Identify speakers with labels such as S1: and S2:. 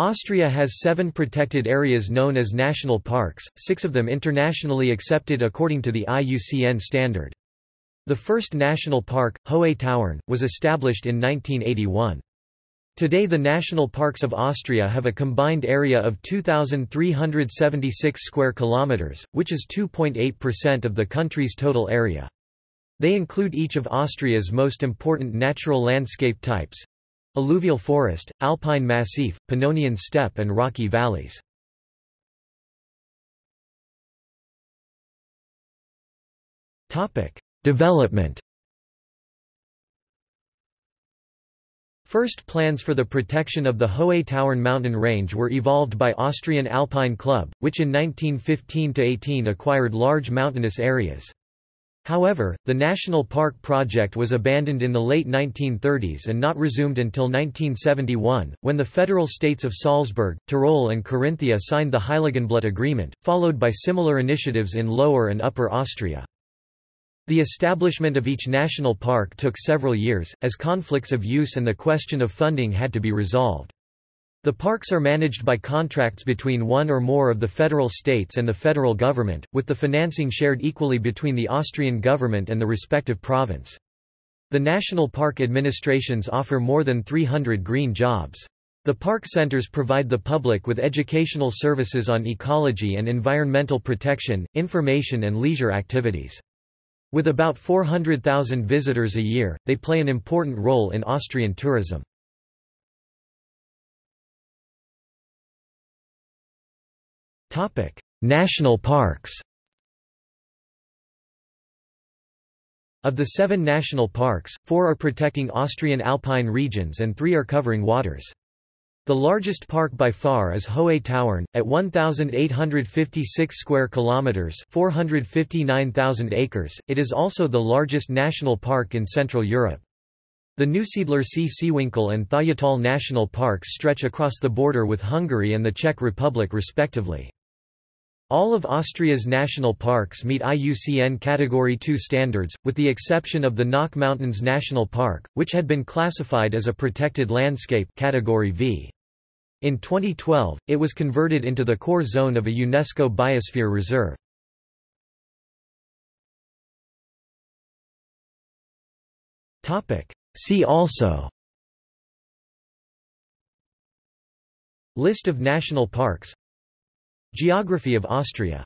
S1: Austria has seven protected areas known as national parks, six of them internationally accepted according to the IUCN standard. The first national park, Hohe Tauern, was established in 1981. Today the national parks of Austria have a combined area of 2376 square kilometers, which is 2.8% of the country's total area. They include each of Austria's most important natural landscape types, Alluvial forest, alpine massif, Pannonian steppe and rocky valleys. Development First plans for the protection of the Hohe Tauern mountain range were evolved by Austrian Alpine Club, which in 1915–18 acquired large mountainous areas. However, the national park project was abandoned in the late 1930s and not resumed until 1971, when the federal states of Salzburg, Tyrol and Carinthia signed the Heiligenblut Agreement, followed by similar initiatives in Lower and Upper Austria. The establishment of each national park took several years, as conflicts of use and the question of funding had to be resolved. The parks are managed by contracts between one or more of the federal states and the federal government, with the financing shared equally between the Austrian government and the respective province. The national park administrations offer more than 300 green jobs. The park centers provide the public with educational services on ecology and environmental protection, information and leisure activities. With about 400,000 visitors a year, they play an important role in Austrian tourism. National parks Of the seven national parks, four are protecting Austrian alpine regions and three are covering waters. The largest park by far is Hohe Tauern, at 1,856 square kilometers (459,000 acres). It is also the largest national park in Central Europe. The Neusiedler See Seewinkel and Thayatal national parks stretch across the border with Hungary and the Czech Republic respectively. All of Austria's national parks meet IUCN Category 2 standards, with the exception of the Nock Mountains National Park, which had been classified as a protected landscape Category V. In 2012, it was converted into the core zone of a UNESCO Biosphere Reserve. See also List of national parks Geography of Austria